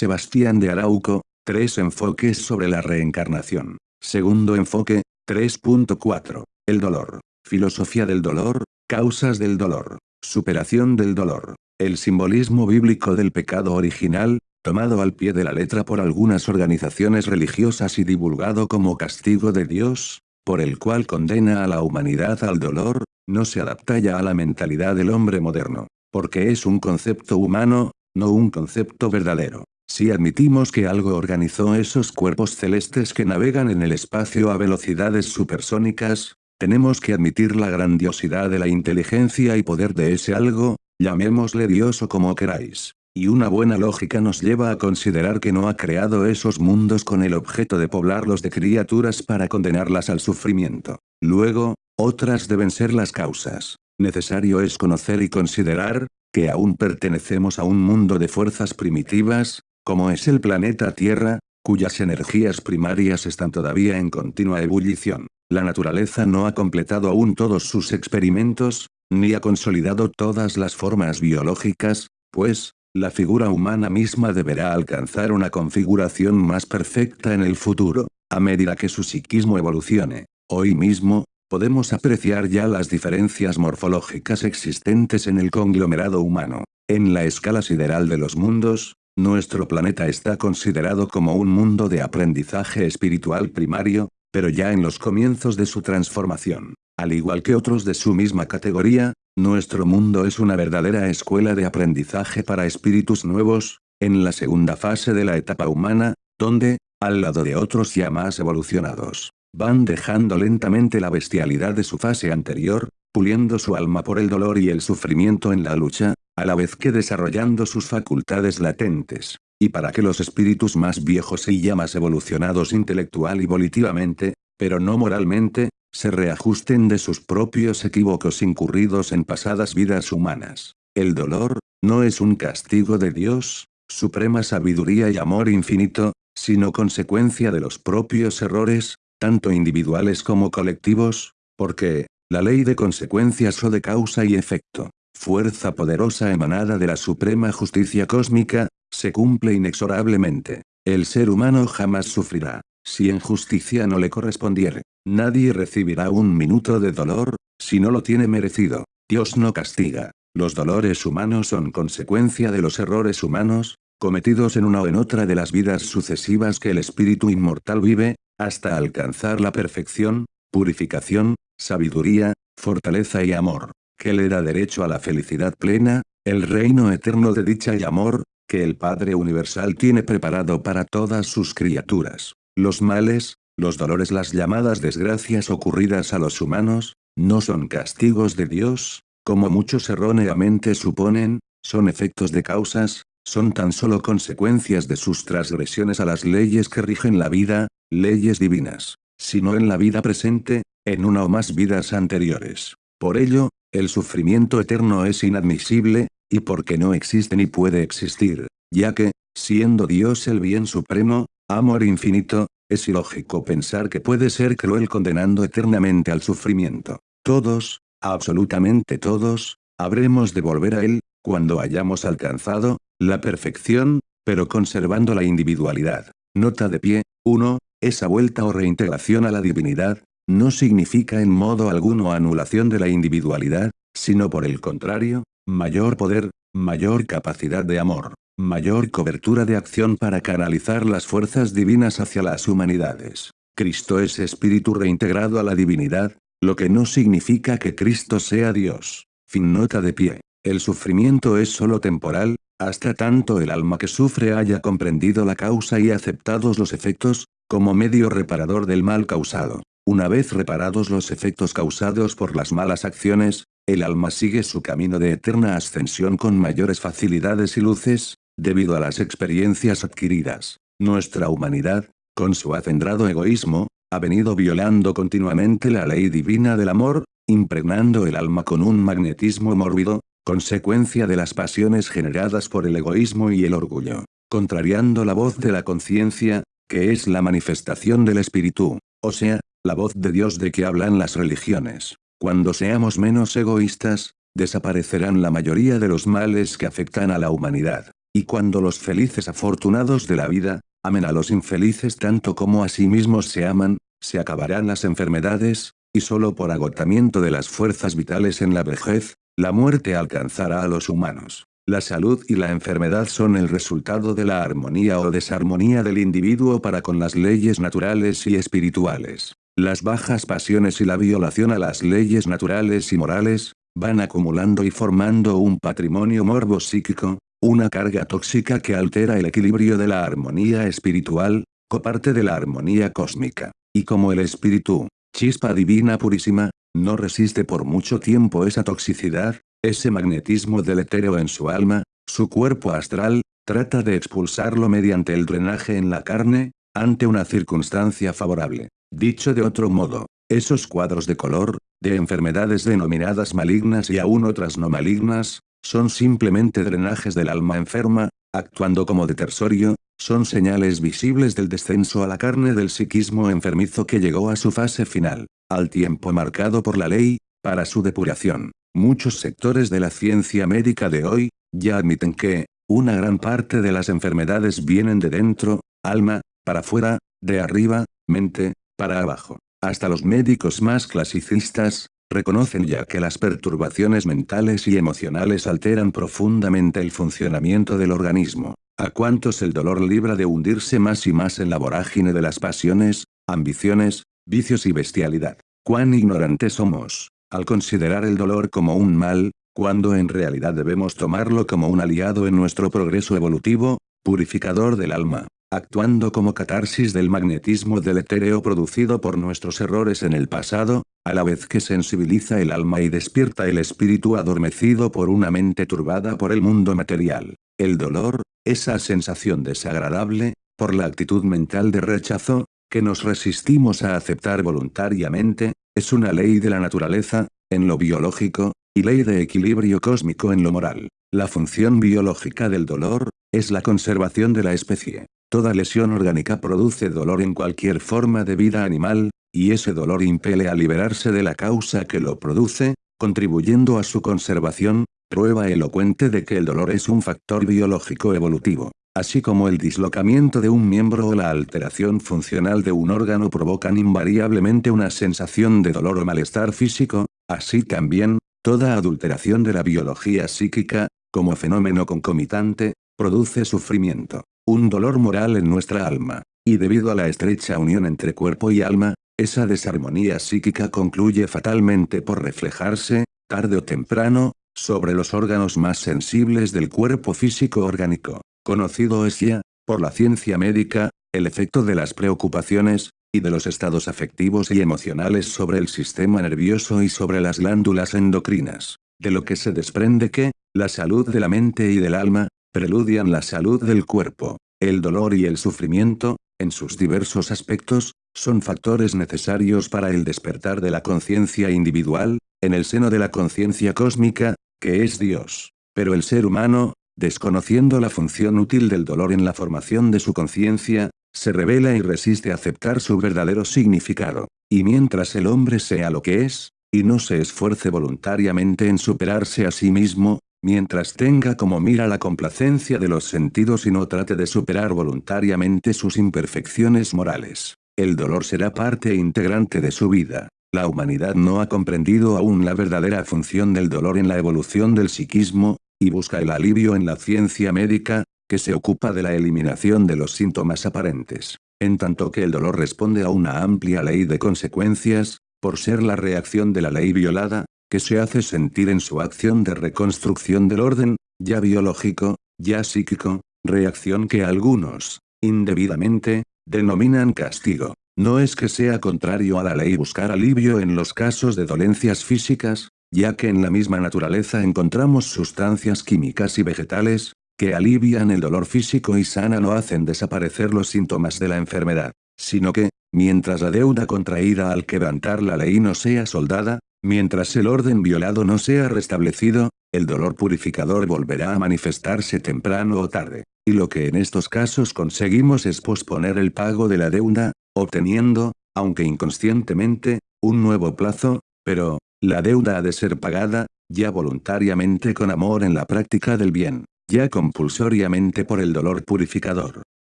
Sebastián de Arauco, tres enfoques sobre la reencarnación. Segundo enfoque, 3.4. El dolor. Filosofía del dolor, causas del dolor, superación del dolor. El simbolismo bíblico del pecado original, tomado al pie de la letra por algunas organizaciones religiosas y divulgado como castigo de Dios, por el cual condena a la humanidad al dolor, no se adapta ya a la mentalidad del hombre moderno, porque es un concepto humano, no un concepto verdadero. Si admitimos que algo organizó esos cuerpos celestes que navegan en el espacio a velocidades supersónicas, tenemos que admitir la grandiosidad de la inteligencia y poder de ese algo, llamémosle Dios o como queráis. Y una buena lógica nos lleva a considerar que no ha creado esos mundos con el objeto de poblarlos de criaturas para condenarlas al sufrimiento. Luego, otras deben ser las causas. Necesario es conocer y considerar, que aún pertenecemos a un mundo de fuerzas primitivas, como es el planeta Tierra, cuyas energías primarias están todavía en continua ebullición. La naturaleza no ha completado aún todos sus experimentos, ni ha consolidado todas las formas biológicas, pues, la figura humana misma deberá alcanzar una configuración más perfecta en el futuro, a medida que su psiquismo evolucione. Hoy mismo, podemos apreciar ya las diferencias morfológicas existentes en el conglomerado humano. En la escala sideral de los mundos, nuestro planeta está considerado como un mundo de aprendizaje espiritual primario, pero ya en los comienzos de su transformación. Al igual que otros de su misma categoría, nuestro mundo es una verdadera escuela de aprendizaje para espíritus nuevos, en la segunda fase de la etapa humana, donde, al lado de otros ya más evolucionados, van dejando lentamente la bestialidad de su fase anterior, puliendo su alma por el dolor y el sufrimiento en la lucha, a la vez que desarrollando sus facultades latentes. Y para que los espíritus más viejos y ya más evolucionados intelectual y volitivamente, pero no moralmente, se reajusten de sus propios equívocos incurridos en pasadas vidas humanas. El dolor, no es un castigo de Dios, suprema sabiduría y amor infinito, sino consecuencia de los propios errores, tanto individuales como colectivos, porque, la ley de consecuencias o de causa y efecto, fuerza poderosa emanada de la suprema justicia cósmica, se cumple inexorablemente. El ser humano jamás sufrirá, si en justicia no le correspondiere. Nadie recibirá un minuto de dolor, si no lo tiene merecido. Dios no castiga. Los dolores humanos son consecuencia de los errores humanos, cometidos en una o en otra de las vidas sucesivas que el espíritu inmortal vive, hasta alcanzar la perfección, purificación, sabiduría, fortaleza y amor, que le da derecho a la felicidad plena, el reino eterno de dicha y amor, que el Padre Universal tiene preparado para todas sus criaturas. Los males, los dolores las llamadas desgracias ocurridas a los humanos, no son castigos de Dios, como muchos erróneamente suponen, son efectos de causas, son tan solo consecuencias de sus transgresiones a las leyes que rigen la vida, leyes divinas, sino en la vida presente, en una o más vidas anteriores. Por ello, el sufrimiento eterno es inadmisible, y porque no existe ni puede existir, ya que, siendo Dios el bien supremo, amor infinito, es ilógico pensar que puede ser cruel condenando eternamente al sufrimiento. Todos, absolutamente todos, habremos de volver a él, cuando hayamos alcanzado, la perfección, pero conservando la individualidad. Nota de pie, 1. Esa vuelta o reintegración a la divinidad, no significa en modo alguno anulación de la individualidad, sino por el contrario, mayor poder, mayor capacidad de amor mayor cobertura de acción para canalizar las fuerzas divinas hacia las humanidades. Cristo es espíritu reintegrado a la divinidad, lo que no significa que Cristo sea Dios. Fin nota de pie. El sufrimiento es solo temporal, hasta tanto el alma que sufre haya comprendido la causa y aceptados los efectos, como medio reparador del mal causado. Una vez reparados los efectos causados por las malas acciones, el alma sigue su camino de eterna ascensión con mayores facilidades y luces, Debido a las experiencias adquiridas, nuestra humanidad, con su acendrado egoísmo, ha venido violando continuamente la ley divina del amor, impregnando el alma con un magnetismo mórbido, consecuencia de las pasiones generadas por el egoísmo y el orgullo, contrariando la voz de la conciencia, que es la manifestación del espíritu, o sea, la voz de Dios de que hablan las religiones. Cuando seamos menos egoístas, desaparecerán la mayoría de los males que afectan a la humanidad. y cuando los felices afortunados de la vida, amen a los infelices tanto como a sí mismos se aman, se acabarán las enfermedades, y solo por agotamiento de las fuerzas vitales en la vejez, la muerte alcanzará a los humanos. La salud y la enfermedad son el resultado de la armonía o desarmonía del individuo para con las leyes naturales y espirituales. Las bajas pasiones y la violación a las leyes naturales y morales, van acumulando y formando un patrimonio morbo psíquico, una carga tóxica que altera el equilibrio de la armonía espiritual, coparte de la armonía cósmica. Y como el espíritu, chispa divina purísima, no resiste por mucho tiempo esa toxicidad, ese magnetismo deletéreo en su alma, su cuerpo astral, trata de expulsarlo mediante el drenaje en la carne, ante una circunstancia favorable. Dicho de otro modo, esos cuadros de color, de enfermedades denominadas malignas y aún otras no malignas, son simplemente drenajes del alma enferma, actuando como detersorio, son señales visibles del descenso a la carne del psiquismo enfermizo que llegó a su fase final, al tiempo marcado por la ley, para su depuración. Muchos sectores de la ciencia médica de hoy, ya admiten que, una gran parte de las enfermedades vienen de dentro, alma, para afuera, de arriba, mente, para abajo. Hasta los médicos más clasicistas, reconocen ya que las perturbaciones mentales y emocionales alteran profundamente el funcionamiento del organismo. ¿A cuántos el dolor libra de hundirse más y más en la vorágine de las pasiones, ambiciones, vicios y bestialidad? ¿Cuán ignorantes somos? al considerar el dolor como un mal, cuando en realidad debemos tomarlo como un aliado en nuestro progreso evolutivo, purificador del alma, actuando como catarsis del magnetismo del etéreo producido por nuestros errores en el pasado, a la vez que sensibiliza el alma y despierta el espíritu adormecido por una mente turbada por el mundo material. El dolor, esa sensación desagradable, por la actitud mental de rechazo, que nos resistimos a aceptar voluntariamente, es una ley de la naturaleza, en lo biológico, y ley de equilibrio cósmico en lo moral. La función biológica del dolor, es la conservación de la especie. Toda lesión orgánica produce dolor en cualquier forma de vida animal, y ese dolor impele a liberarse de la causa que lo produce, contribuyendo a su conservación, prueba elocuente de que el dolor es un factor biológico evolutivo. Así como el dislocamiento de un miembro o la alteración funcional de un órgano provocan invariablemente una sensación de dolor o malestar físico, así también, toda adulteración de la biología psíquica, como fenómeno concomitante, produce sufrimiento, un dolor moral en nuestra alma. Y debido a la estrecha unión entre cuerpo y alma, esa desarmonía psíquica concluye fatalmente por reflejarse, tarde o temprano, sobre los órganos más sensibles del cuerpo físico orgánico. Conocido es ya, por la ciencia médica, el efecto de las preocupaciones, y de los estados afectivos y emocionales sobre el sistema nervioso y sobre las glándulas endocrinas, de lo que se desprende que, la salud de la mente y del alma, preludian la salud del cuerpo. El dolor y el sufrimiento, en sus diversos aspectos, son factores necesarios para el despertar de la conciencia individual, en el seno de la conciencia cósmica, que es Dios. Pero el ser humano, desconociendo la función útil del dolor en la formación de su conciencia, se revela y resiste aceptar su verdadero significado. Y mientras el hombre sea lo que es, y no se esfuerce voluntariamente en superarse a sí mismo, mientras tenga como mira la complacencia de los sentidos y no trate de superar voluntariamente sus imperfecciones morales, el dolor será parte integrante de su vida. La humanidad no ha comprendido aún la verdadera función del dolor en la evolución del psiquismo, y busca el alivio en la ciencia médica, que se ocupa de la eliminación de los síntomas aparentes. En tanto que el dolor responde a una amplia ley de consecuencias, por ser la reacción de la ley violada, que se hace sentir en su acción de reconstrucción del orden, ya biológico, ya psíquico, reacción que algunos, indebidamente, denominan castigo. No es que sea contrario a la ley buscar alivio en los casos de dolencias físicas, ya que en la misma naturaleza encontramos sustancias químicas y vegetales, que alivian el dolor físico y sanan o hacen desaparecer los síntomas de la enfermedad, sino que, mientras la deuda contraída al quebrantar la ley no sea soldada, mientras el orden violado no sea restablecido, el dolor purificador volverá a manifestarse temprano o tarde. Y lo que en estos casos conseguimos es posponer el pago de la deuda, obteniendo, aunque inconscientemente, un nuevo plazo, pero, la deuda ha de ser pagada, ya voluntariamente con amor en la práctica del bien. ya compulsoriamente por el dolor purificador.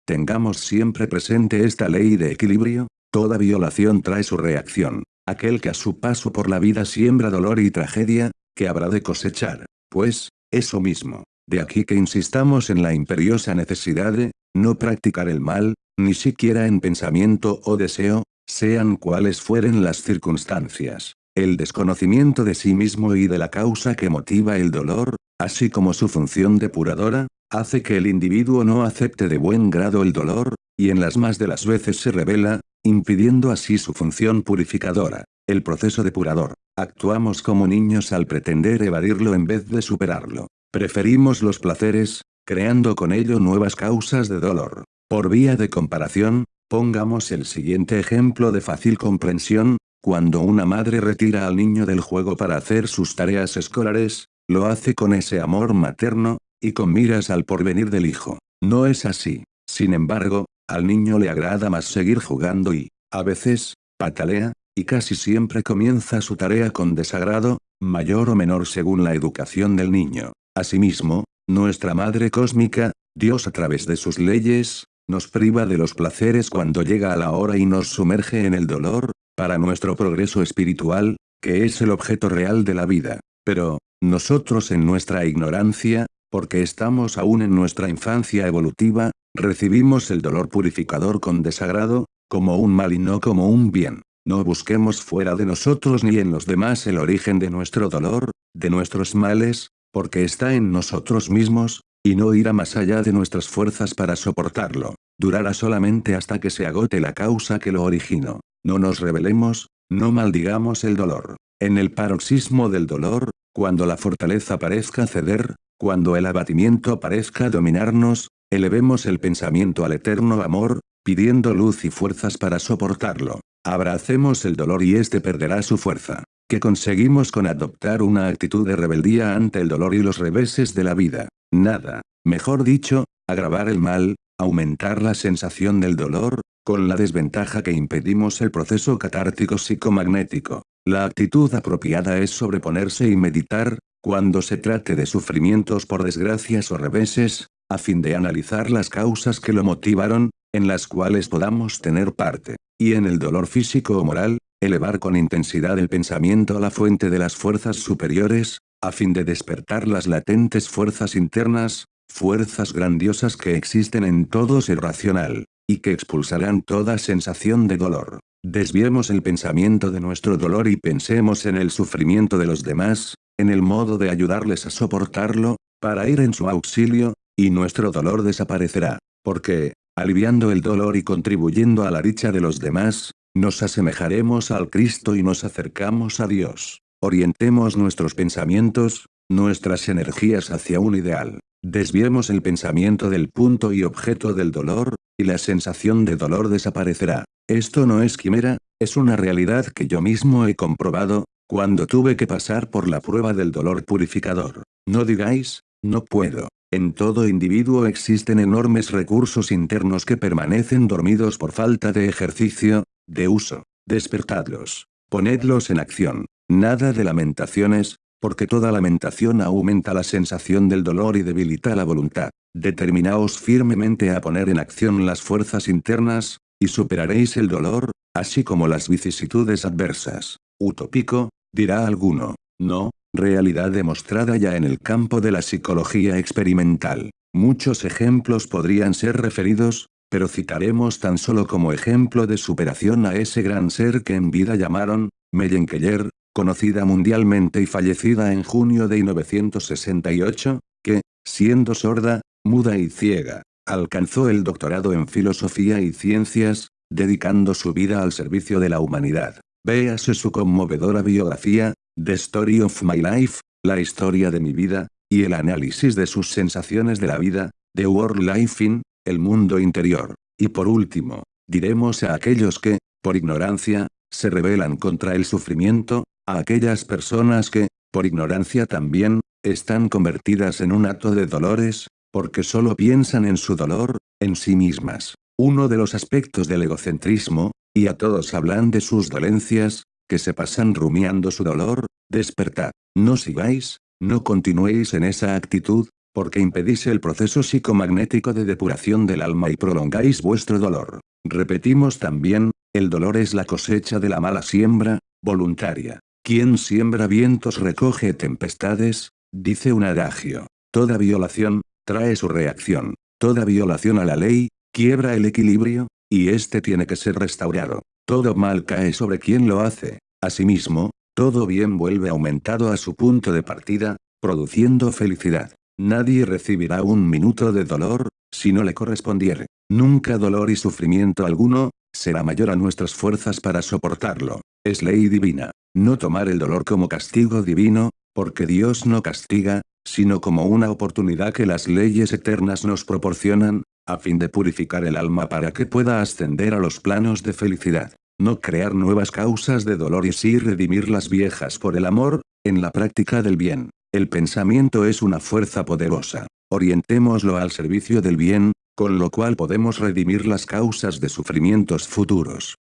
Tengamos siempre presente esta ley de equilibrio, toda violación trae su reacción. Aquel que a su paso por la vida siembra dolor y tragedia, que habrá de cosechar. Pues, eso mismo. De aquí que insistamos en la imperiosa necesidad de, no practicar el mal, ni siquiera en pensamiento o deseo, sean cuales fueren las circunstancias. El desconocimiento de sí mismo y de la causa que motiva el dolor, así como su función depuradora, hace que el individuo no acepte de buen grado el dolor, y en las más de las veces se revela, impidiendo así su función purificadora. El proceso depurador. Actuamos como niños al pretender evadirlo en vez de superarlo. Preferimos los placeres, creando con ello nuevas causas de dolor. Por vía de comparación, pongamos el siguiente ejemplo de fácil comprensión, cuando una madre retira al niño del juego para hacer sus tareas escolares, lo hace con ese amor materno, y con miras al porvenir del hijo. No es así. Sin embargo, al niño le agrada más seguir jugando y, a veces, patalea, y casi siempre comienza su tarea con desagrado, mayor o menor según la educación del niño. Asimismo, nuestra Madre Cósmica, Dios a través de sus leyes, nos priva de los placeres cuando llega a la hora y nos sumerge en el dolor, para nuestro progreso espiritual, que es el objeto real de la vida. Pero, nosotros en nuestra ignorancia, porque estamos aún en nuestra infancia evolutiva, recibimos el dolor purificador con desagrado, como un mal y no como un bien. No busquemos fuera de nosotros ni en los demás el origen de nuestro dolor, de nuestros males, porque está en nosotros mismos, y no irá más allá de nuestras fuerzas para soportarlo. Durará solamente hasta que se agote la causa que lo originó. No nos rebelemos, no maldigamos el dolor. En el paroxismo del dolor, cuando la fortaleza parezca ceder, cuando el abatimiento parezca dominarnos, elevemos el pensamiento al eterno amor, pidiendo luz y fuerzas para soportarlo. Abracemos el dolor y éste perderá su fuerza. ¿Qué conseguimos con adoptar una actitud de rebeldía ante el dolor y los reveses de la vida? Nada. Mejor dicho, agravar el mal, aumentar la sensación del dolor, con la desventaja que impedimos el proceso catártico psicomagnético. La actitud apropiada es sobreponerse y meditar, cuando se trate de sufrimientos por desgracias o reveses, a fin de analizar las causas que lo motivaron, en las cuales podamos tener parte. Y en el dolor físico o moral, elevar con intensidad el pensamiento a la fuente de las fuerzas superiores, a fin de despertar las latentes fuerzas internas, fuerzas grandiosas que existen en todo ser racional, y que expulsarán toda sensación de dolor. Desviemos el pensamiento de nuestro dolor y pensemos en el sufrimiento de los demás, en el modo de ayudarles a soportarlo, para ir en su auxilio, y nuestro dolor desaparecerá. Porque, aliviando el dolor y contribuyendo a la dicha de los demás, nos asemejaremos al Cristo y nos acercamos a Dios. Orientemos nuestros pensamientos, nuestras energías hacia un ideal. Desviemos el pensamiento del punto y objeto del dolor, y la sensación de dolor desaparecerá. Esto no es quimera, es una realidad que yo mismo he comprobado, cuando tuve que pasar por la prueba del dolor purificador. No digáis, no puedo. En todo individuo existen enormes recursos internos que permanecen dormidos por falta de ejercicio, de uso. Despertadlos. Ponedlos en acción. Nada de lamentaciones, porque toda lamentación aumenta la sensación del dolor y debilita la voluntad. Determinaos firmemente a poner en acción las fuerzas internas, y superaréis el dolor, así como las vicisitudes adversas. Utópico, dirá alguno. No, realidad demostrada ya en el campo de la psicología experimental. Muchos ejemplos podrían ser referidos, pero citaremos tan solo como ejemplo de superación a ese gran ser que en vida llamaron, Mellenkeller, conocida mundialmente y fallecida en junio de 1968, que, siendo sorda, muda y ciega, alcanzó el doctorado en filosofía y ciencias, dedicando su vida al servicio de la humanidad. Véase su conmovedora biografía, The Story of My Life, la historia de mi vida, y el análisis de sus sensaciones de la vida, The World Life in, el mundo interior. Y por último, diremos a aquellos que, por ignorancia, se rebelan contra el sufrimiento, a aquellas personas que, por ignorancia también, están convertidas en un acto de dolores, porque solo piensan en su dolor, en sí mismas. Uno de los aspectos del egocentrismo, y a todos hablan de sus dolencias, que se pasan rumiando su dolor, despertad. No sigáis, no continuéis en esa actitud, porque impedís el proceso psicomagnético de depuración del alma y prolongáis vuestro dolor. Repetimos también, el dolor es la cosecha de la mala siembra, voluntaria. Quien siembra vientos recoge tempestades, dice un adagio. Toda violación, trae su reacción. Toda violación a la ley, quiebra el equilibrio, y este tiene que ser restaurado. Todo mal cae sobre quien lo hace. Asimismo, todo bien vuelve aumentado a su punto de partida, produciendo felicidad. Nadie recibirá un minuto de dolor, si no le correspondiere. Nunca dolor y sufrimiento alguno, será mayor a nuestras fuerzas para soportarlo. Es ley divina. No tomar el dolor como castigo divino, porque Dios no castiga, sino como una oportunidad que las leyes eternas nos proporcionan, a fin de purificar el alma para que pueda ascender a los planos de felicidad. No crear nuevas causas de dolor y sí redimir las viejas por el amor, en la práctica del bien. El pensamiento es una fuerza poderosa. Orientémoslo al servicio del bien, con lo cual podemos redimir las causas de sufrimientos futuros.